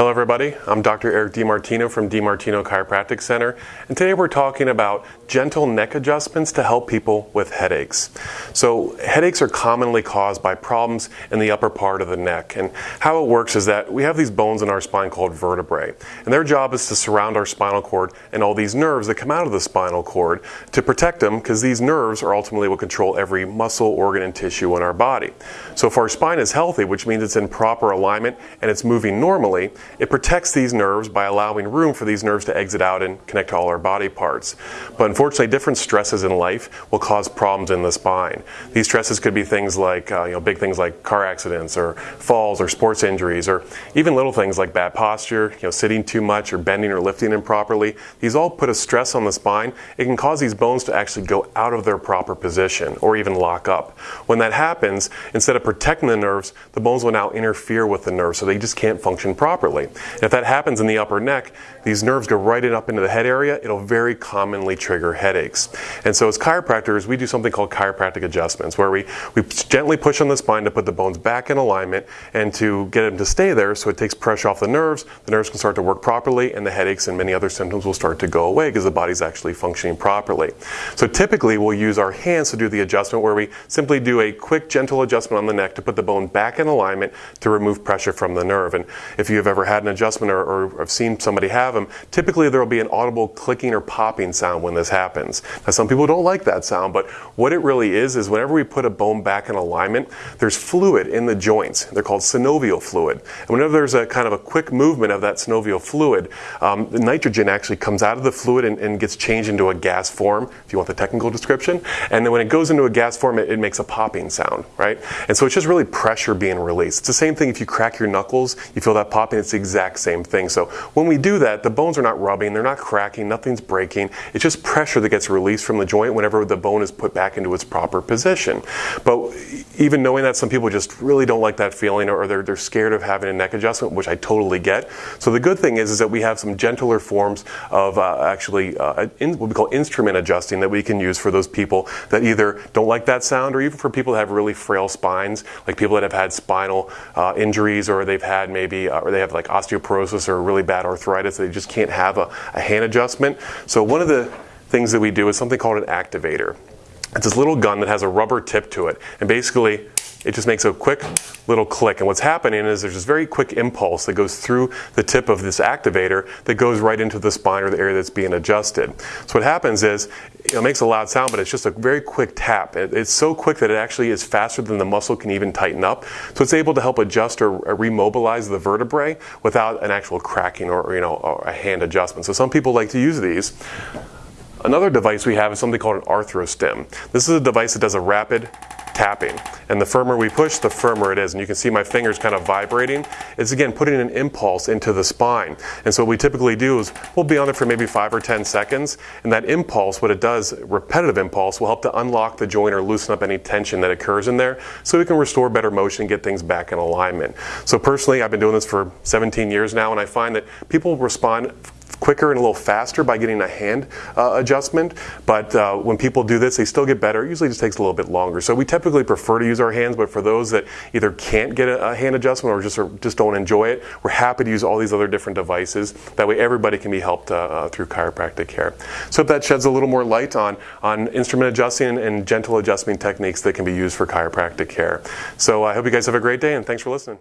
Hello everybody, I'm Dr. Eric DiMartino from DiMartino Chiropractic Center, and today we're talking about gentle neck adjustments to help people with headaches. So headaches are commonly caused by problems in the upper part of the neck, and how it works is that we have these bones in our spine called vertebrae, and their job is to surround our spinal cord and all these nerves that come out of the spinal cord to protect them because these nerves are ultimately what control every muscle, organ, and tissue in our body. So if our spine is healthy, which means it's in proper alignment and it's moving normally, it protects these nerves by allowing room for these nerves to exit out and connect to all our body parts. But unfortunately, different stresses in life will cause problems in the spine. These stresses could be things like, uh, you know, big things like car accidents or falls or sports injuries or even little things like bad posture, you know, sitting too much or bending or lifting improperly. These all put a stress on the spine. It can cause these bones to actually go out of their proper position or even lock up. When that happens, instead of protecting the nerves, the bones will now interfere with the nerves so they just can't function properly. And if that happens in the upper neck, these nerves go right in up into the head area. It'll very commonly trigger headaches. And so as chiropractors, we do something called chiropractic adjustments, where we, we gently push on the spine to put the bones back in alignment and to get them to stay there so it takes pressure off the nerves. The nerves can start to work properly and the headaches and many other symptoms will start to go away because the body's actually functioning properly. So typically we'll use our hands to do the adjustment where we simply do a quick gentle adjustment on the neck to put the bone back in alignment to remove pressure from the nerve. And if you've ever had an adjustment or, or have seen somebody have them, typically there will be an audible clicking or popping sound when this happens. Now some people don't like that sound, but what it really is is whenever we put a bone back in alignment, there's fluid in the joints. They're called synovial fluid. And whenever there's a kind of a quick movement of that synovial fluid, um, the nitrogen actually comes out of the fluid and, and, gets changed into a gas form, if you want the technical description. And then when it goes into a gas form, it, it makes a popping sound, right? And so it's just really pressure being released. It's the same thing if you crack your knuckles, you feel that popping, it's the exact same thing. So when we do that, the bones are not rubbing, they're not cracking, nothing's breaking. It's just pressure that gets released from the joint whenever the bone is put back into its proper position. But even knowing that some people just really don't like that feeling or they're, they're scared of having a neck adjustment, which I totally get. So the good thing is, is that we have some gentler forms of uh, actually uh, in, what we call instrument adjusting that we can use for those people that either don't like that sound or even for people that have really frail spines, like people that have had spinal uh, injuries or they've had maybe, uh, or they have like osteoporosis or really bad arthritis. They just can't have a, a hand adjustment. So one of the things that we do is something called an activator. It's this little gun that has a rubber tip to it. And basically, it just makes a quick little click. And what's happening is there's this very quick impulse that goes through the tip of this activator that goes right into the spine or the area that's being adjusted. So what happens is it makes a loud sound, but it's just a very quick tap. it's so quick that it actually is faster than the muscle can even tighten up. So it's able to help adjust or, remobilize the vertebrae without an actual cracking or, you know, a hand adjustment. So some people like to use these. Another device we have is something called an arthrostim. This is a device that does a rapid tapping. And the firmer we push, the firmer it is. And you can see my fingers kind of vibrating. It's again putting an impulse into the spine. And so what we typically do is we'll be on it for maybe five or 10 seconds. And that impulse, what it does, repetitive impulse, will help to unlock the joint or loosen up any tension that occurs in there so we can restore better motion get things back in alignment. So personally, I've been doing this for 17 years now and I find that people respond quicker and a little faster by getting a hand uh, adjustment. But uh, when people do this, they still get better. It usually just takes a little bit longer. So we typically prefer to use our hands, but for those that either can't get a, a hand adjustment or just, or just don't enjoy it, we're happy to use all these other different devices. That way everybody can be helped uh, uh through chiropractic care. So that sheds a little more light on, on instrument adjusting and gentle adjustment techniques that can be used for chiropractic care. So I hope you guys have a great day and thanks for listening.